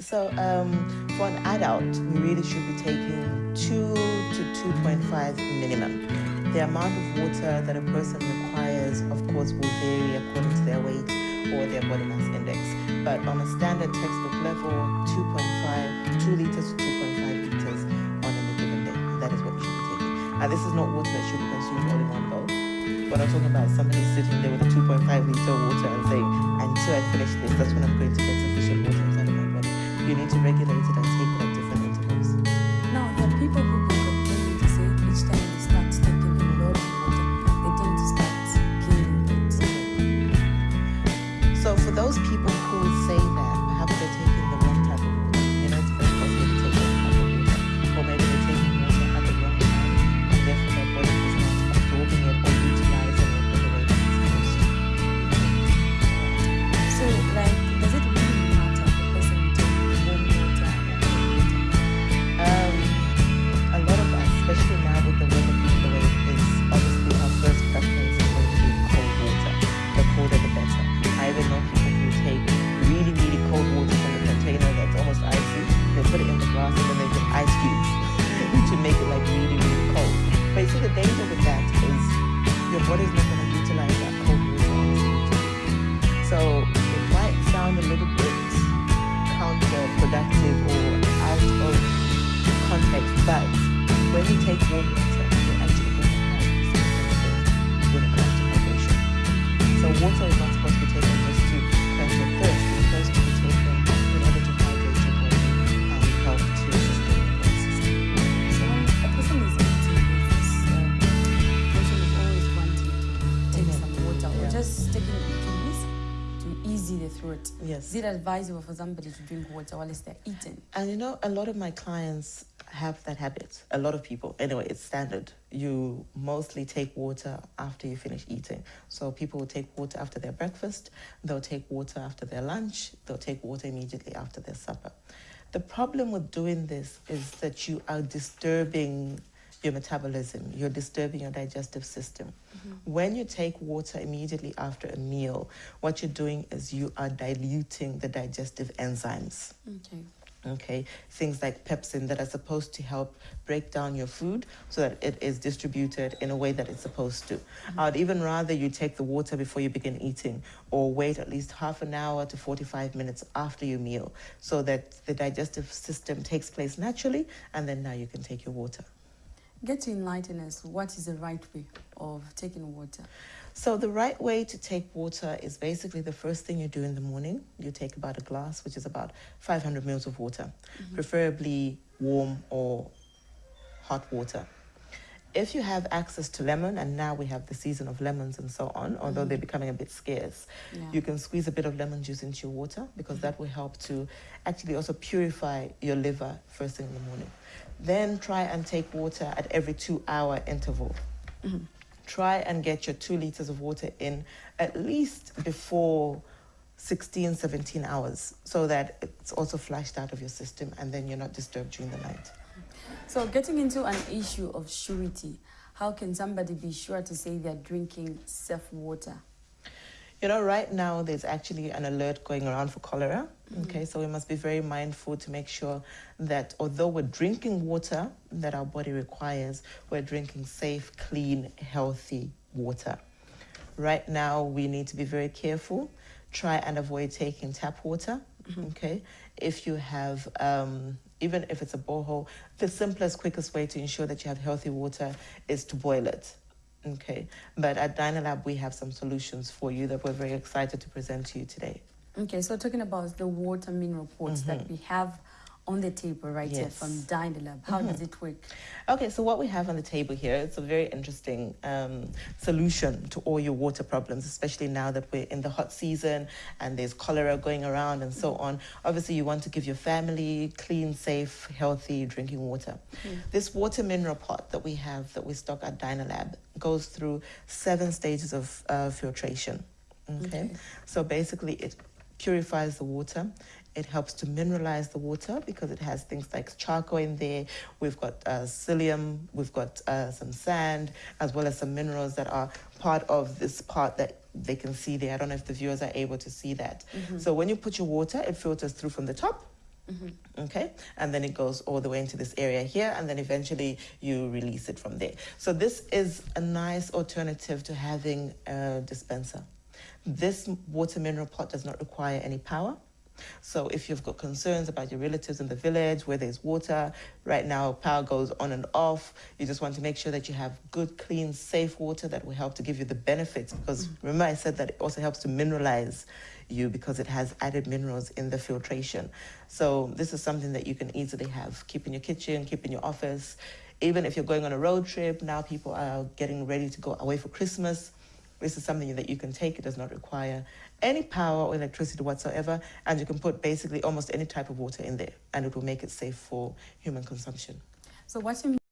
So um, for an adult, we really should be taking 2 to 2.5 minimum. The amount of water that a person requires, of course, will vary according to their weight or their body mass index. But on a standard textbook level, 2.5, 2 liters to 2.5 liters on any given day. That is what we should be taking. Now, this is not water that should be consumed all in one go. But I'm talking about somebody sitting there with a 2.5 liter water and saying, until I finish this, that's when I'm going to get sufficient water You need to regulate it and take put Yes. Is it advisable for somebody to drink water while they're eating? And you know, a lot of my clients have that habit. A lot of people. Anyway, it's standard. You mostly take water after you finish eating. So people will take water after their breakfast, they'll take water after their lunch, they'll take water immediately after their supper. The problem with doing this is that you are disturbing your metabolism, you're disturbing your digestive system. Mm-hmm. When you take water immediately after a meal, what you're doing is you are diluting the digestive enzymes. Okay. okay? Things like pepsin that are supposed to help break down your food so that it is distributed in a way that it's supposed to. Mm-hmm. I'd even rather you take the water before you begin eating or wait at least half an hour to 45 minutes after your meal so that the digestive system takes place naturally and then now you can take your water Get to enlighten us. What is the right way of taking water? So the right way to take water is basically the first thing you do in the morning. You take about a glass, which is about 500 mils of water, mm-hmm. preferably warm or hot water. If you have access to lemon, and now we have the season of lemons and so on, although they're becoming a bit scarce, Yeah. you can squeeze a bit of lemon juice into your water because that will help to actually also purify your liver first thing in the morning. Then try and take water at every two hour interval Mhm. try and get your two liters of water in at least before 16 17 hours so that it's also flushed out of your system and then you're not disturbed during the night So, getting into an issue of surety, how can somebody be sure to say they're drinking safe water? you know right now there's actually an alert going around for cholera okay? So we must be very mindful to make sure that although we're drinking water that our body requires we're drinking safe clean healthy water. Right now we need to be very careful. Try and avoid taking tap water okay? If you have um, even if it's a borehole the simplest quickest way to ensure that you have healthy water is to boil it okay? But at dynalab we have some solutions for you that we're very excited to present to you today. Okay, so talking about the water mineral pots that mm-hmm. we have on the table right here from Dynalab, how does it work? Okay, so what we have on the table here, it's a very interesting um, solution to all your water problems, especially now that we're in the hot season and there's cholera going around and so on. Obviously, you want to give your family clean, safe, healthy drinking water. This water mineral pot that we have, that we stock at Dynalab, goes through seven stages of uh, filtration. Okay? Okay. so basically, it purifies the water. It helps to mineralize the water because it has things like charcoal in there. We've got uh, psyllium, we've got uh, some sand, as well as some minerals that are part of this part that they can see there. I don't know if the viewers are able to see that. So when you put your water, it filters through from the top Okay, and then it goes all the way into this area here, and then eventually you release it from there. So, this is a nice alternative to having a dispenser. This water mineral pot does not require any power. So if you've got concerns about your relatives in the village where there's water, right now power goes on and off. You just want to make sure that you have good, clean, safe water that will help to give you the benefits. Because mm. remember, I said that it also helps to mineralize you because it has added minerals in the filtration. So this is something that you can easily have. Keep in your kitchen, keep in your office. Even if you're going on a road trip, now people are getting ready to go away for Christmas. This is something that you can take. It does not require any power or electricity whatsoever, and you can put basically almost any type of water in there, and it will make it safe for human consumption. So what you